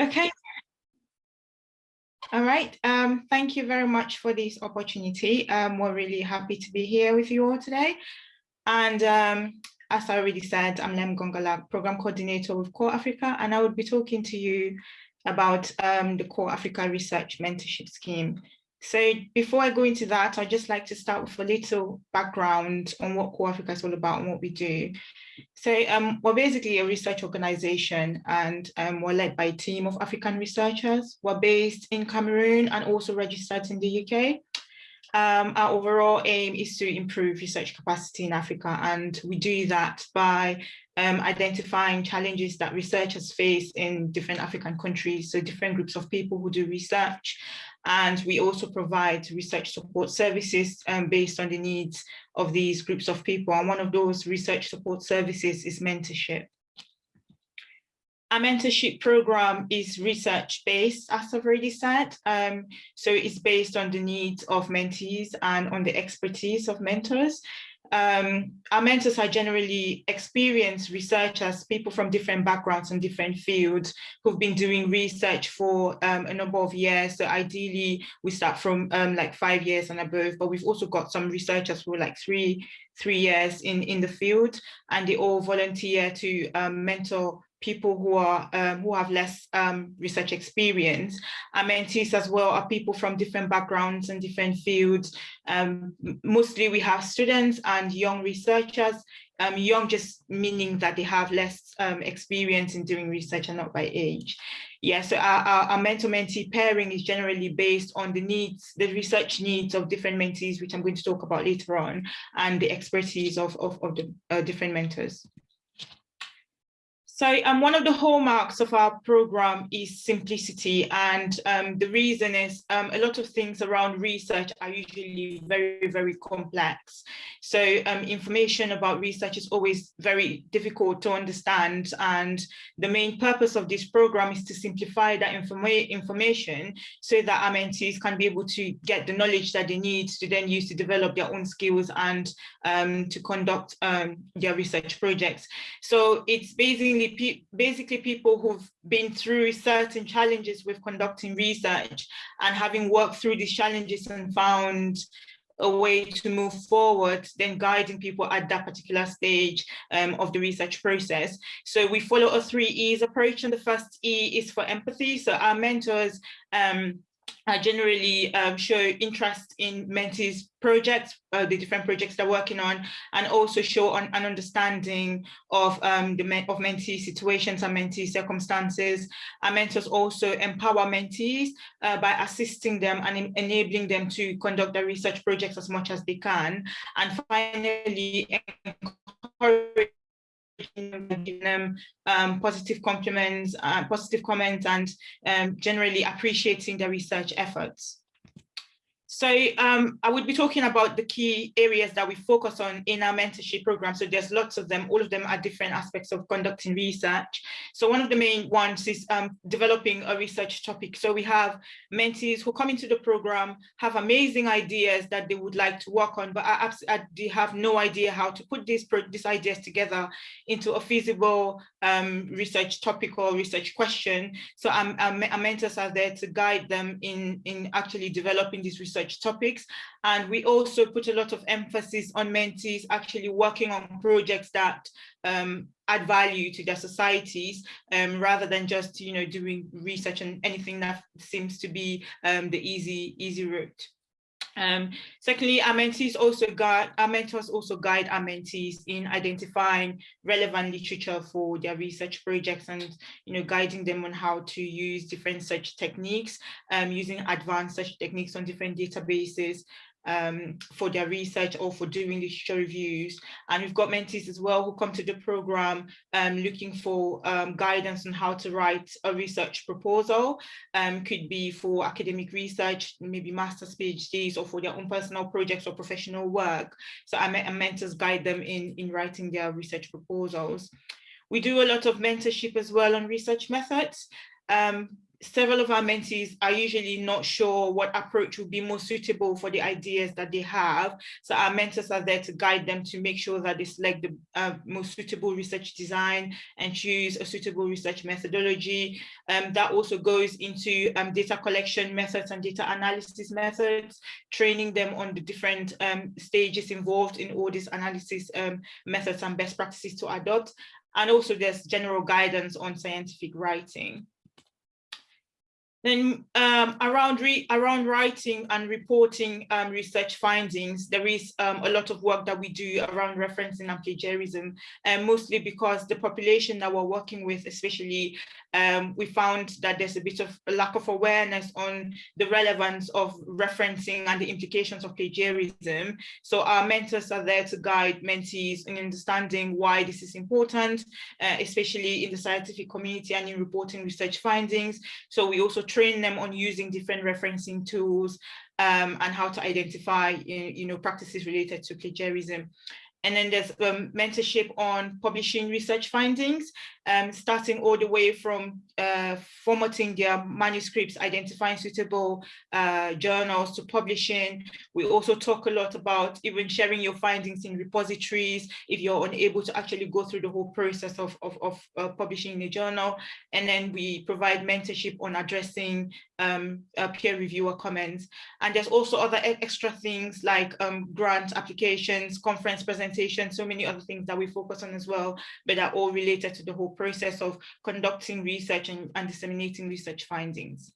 Okay. All right. Um, thank you very much for this opportunity. Um, we're really happy to be here with you all today. And um, as I already said, I'm Lem Gongala, Program Coordinator with Core Africa, and I will be talking to you about um, the Core Africa Research Mentorship Scheme. So before I go into that, I'd just like to start with a little background on what Core Africa is all about and what we do. So um, we're basically a research organization and um, we're led by a team of African researchers. We're based in Cameroon and also registered in the UK. Um, our overall aim is to improve research capacity in Africa and we do that by um, identifying challenges that researchers face in different African countries, so different groups of people who do research. And we also provide research support services um, based on the needs of these groups of people. And one of those research support services is mentorship. Our mentorship program is research based, as I've already said. Um, so it's based on the needs of mentees and on the expertise of mentors um, our mentors are generally experienced researchers, people from different backgrounds and different fields who've been doing research for um, a number of years. So ideally, we start from um, like five years and above, but we've also got some researchers who are like three, three years in, in the field, and they all volunteer to um, mentor people who are um, who have less um, research experience. Our mentees as well are people from different backgrounds and different fields. Um, mostly we have students and young researchers, um, young just meaning that they have less um, experience in doing research and not by age. Yeah, so our, our, our mentor-mentee pairing is generally based on the needs, the research needs of different mentees, which I'm going to talk about later on, and the expertise of, of, of the uh, different mentors. So um, one of the hallmarks of our program is simplicity. And um, the reason is um, a lot of things around research are usually very, very complex. So um, information about research is always very difficult to understand. And the main purpose of this program is to simplify that informa information so that mentees can be able to get the knowledge that they need to then use to develop their own skills and um, to conduct um, their research projects. So it's basically pe basically people who've been through certain challenges with conducting research and having worked through these challenges and found a way to move forward, then guiding people at that particular stage um, of the research process. So we follow a three E's approach and the first E is for empathy. So our mentors um, uh, generally um, show interest in mentees projects, uh, the different projects they're working on, and also show an, an understanding of um, the of mentee situations and mentee circumstances. Our mentors also empower mentees uh, by assisting them and enabling them to conduct their research projects as much as they can. And finally, encourage giving them um, positive compliments, uh, positive comments, and um, generally appreciating their research efforts. So um, I would be talking about the key areas that we focus on in our mentorship program. So there's lots of them, all of them are different aspects of conducting research. So one of the main ones is um, developing a research topic. So we have mentees who come into the program, have amazing ideas that they would like to work on, but they have no idea how to put these, these ideas together into a feasible um, research topic or research question. So our, our mentors are there to guide them in, in actually developing this research research topics. And we also put a lot of emphasis on mentees actually working on projects that um, add value to their societies um, rather than just, you know, doing research and anything that seems to be um, the easy, easy route. Um, secondly, our mentees also guide, our mentors also guide our mentees in identifying relevant literature for their research projects and, you know, guiding them on how to use different search techniques, um, using advanced search techniques on different databases, um, for their research or for doing literature reviews. And we've got mentees as well who come to the program um, looking for um, guidance on how to write a research proposal. Um, could be for academic research, maybe master's, PhDs, or for their own personal projects or professional work. So our, mentors guide them in, in writing their research proposals. We do a lot of mentorship as well on research methods. Um, several of our mentees are usually not sure what approach would be most suitable for the ideas that they have. So our mentors are there to guide them to make sure that they select the uh, most suitable research design and choose a suitable research methodology. Um, that also goes into um, data collection methods and data analysis methods, training them on the different um, stages involved in all these analysis um, methods and best practices to adopt. And also there's general guidance on scientific writing. Then um, around, around writing and reporting um, research findings, there is um, a lot of work that we do around referencing and plagiarism, and mostly because the population that we're working with, especially, um, we found that there's a bit of a lack of awareness on the relevance of referencing and the implications of plagiarism. So our mentors are there to guide mentees in understanding why this is important, uh, especially in the scientific community and in reporting research findings. So we also train them on using different referencing tools um, and how to identify you know, practices related to plagiarism. And then there's um, mentorship on publishing research findings um, starting all the way from uh, formatting their manuscripts, identifying suitable uh, journals to publishing. We also talk a lot about even sharing your findings in repositories if you're unable to actually go through the whole process of, of, of uh, publishing a journal. And then we provide mentorship on addressing um, uh, peer reviewer comments. And there's also other extra things like um, grant applications, conference presentations, so many other things that we focus on as well, but are all related to the whole process of conducting research and, and disseminating research findings.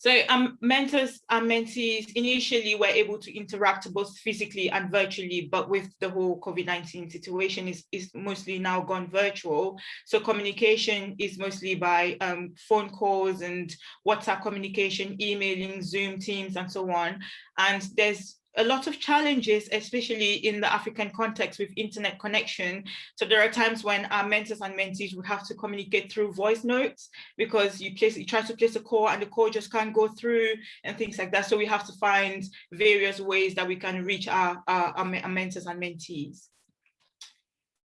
So um, mentors and mentees initially were able to interact both physically and virtually, but with the whole COVID-19 situation is, is mostly now gone virtual. So communication is mostly by um, phone calls and WhatsApp communication, emailing, Zoom, Teams, and so on. And there's a lot of challenges, especially in the African context with internet connection. So there are times when our mentors and mentees will have to communicate through voice notes because you place you try to place a call and the call just can't go through and things like that. So we have to find various ways that we can reach our, our, our mentors and mentees.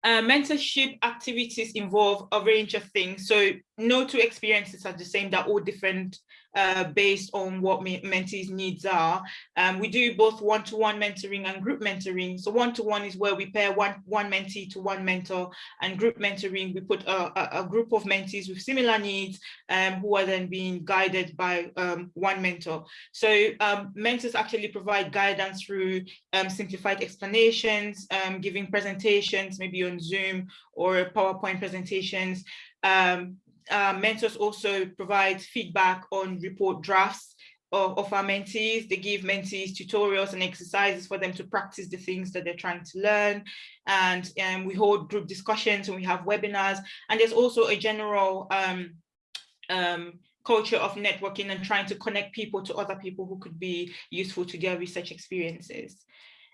Uh, mentorship activities involve a range of things. So no two experiences are the same, they're all different uh, based on what mentees needs are. Um, we do both one-to-one -one mentoring and group mentoring. So one-to-one -one is where we pair one, one mentee to one mentor and group mentoring, we put a, a, a group of mentees with similar needs um, who are then being guided by um, one mentor. So um, mentors actually provide guidance through um, simplified explanations, um, giving presentations, maybe on Zoom or PowerPoint presentations, um, uh, mentors also provide feedback on report drafts of, of, our mentees. They give mentees tutorials and exercises for them to practice the things that they're trying to learn. And um, we hold group discussions and we have webinars. And there's also a general um, um, culture of networking and trying to connect people to other people who could be useful to their research experiences.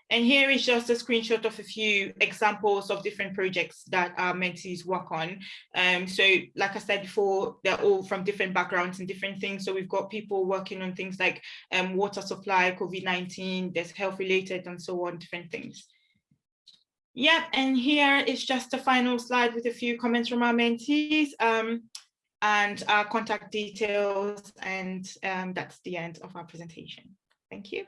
And here is just a screenshot of a few examples of different projects that our mentees work on. Um, so like I said before, they're all from different backgrounds and different things. So we've got people working on things like um, water supply, COVID-19, there's health related and so on, different things. Yeah, and here is just a final slide with a few comments from our mentees um, and our contact details. And um, that's the end of our presentation. Thank you.